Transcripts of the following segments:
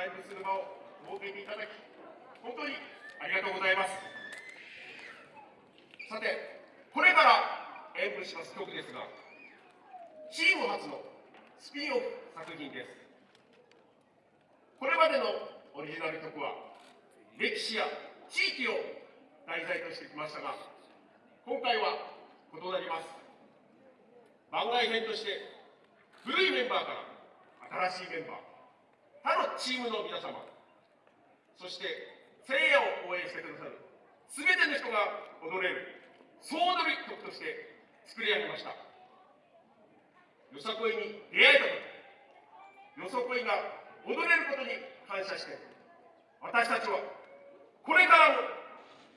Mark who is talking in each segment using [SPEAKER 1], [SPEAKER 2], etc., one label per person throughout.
[SPEAKER 1] 演舞する場を設けていただき、本当にありがとうございます。さて、これから演舞します曲ですが、チーム初のスピンオフ作品です。これまでのオリジナル曲は、歴史や地域を題材としてきましたが、今回は異なります。番外編として、古いメンバーから新しいメンバー、他のチームの皆様、そして聖夜を応援してくださる全ての人が踊れる総踊り曲として作り上げました。よさこいに出会えたこと、よさこいが踊れることに感謝して、私たちはこれからも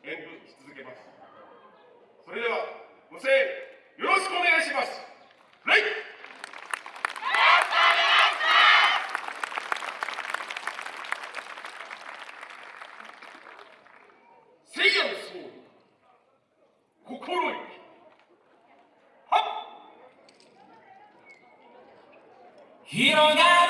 [SPEAKER 1] 演舞し続けます。それでは、ご声援よろしくお願いします。はい
[SPEAKER 2] 広がる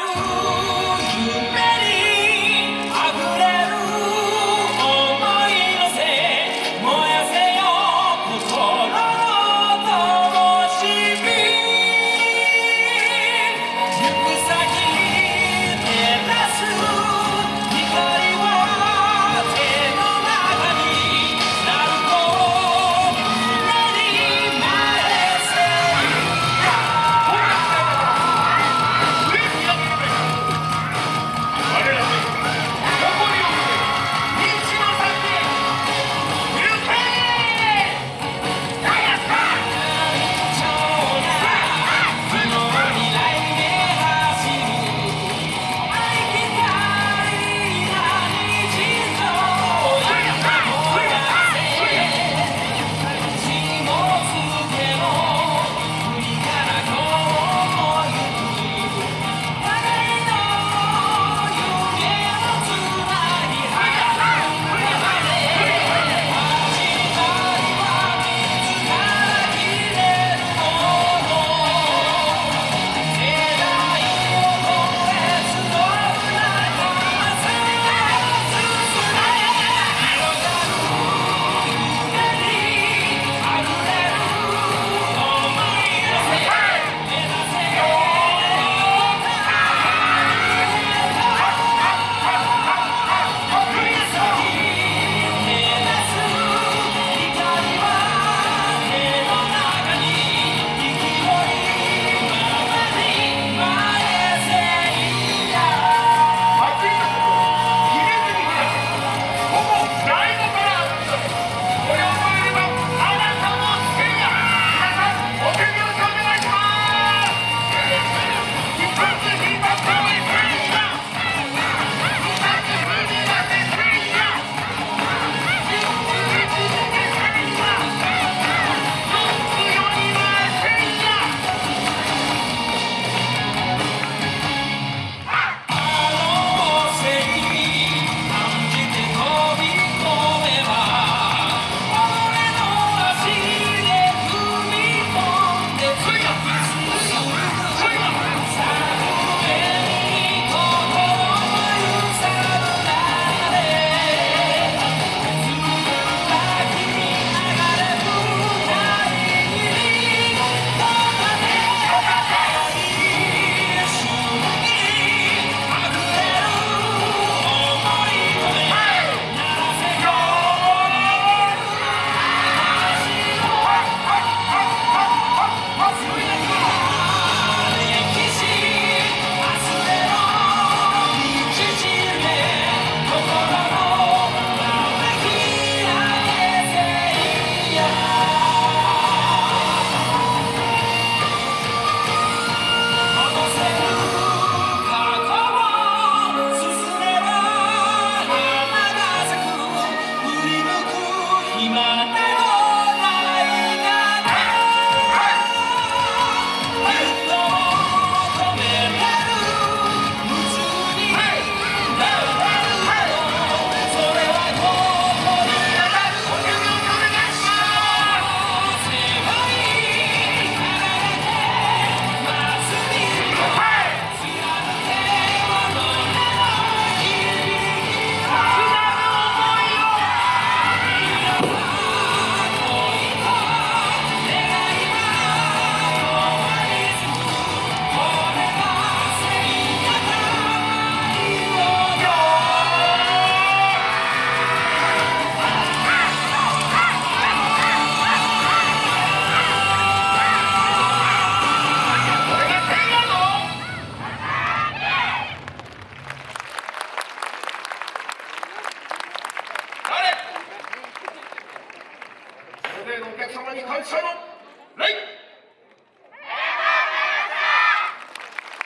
[SPEAKER 1] に感謝の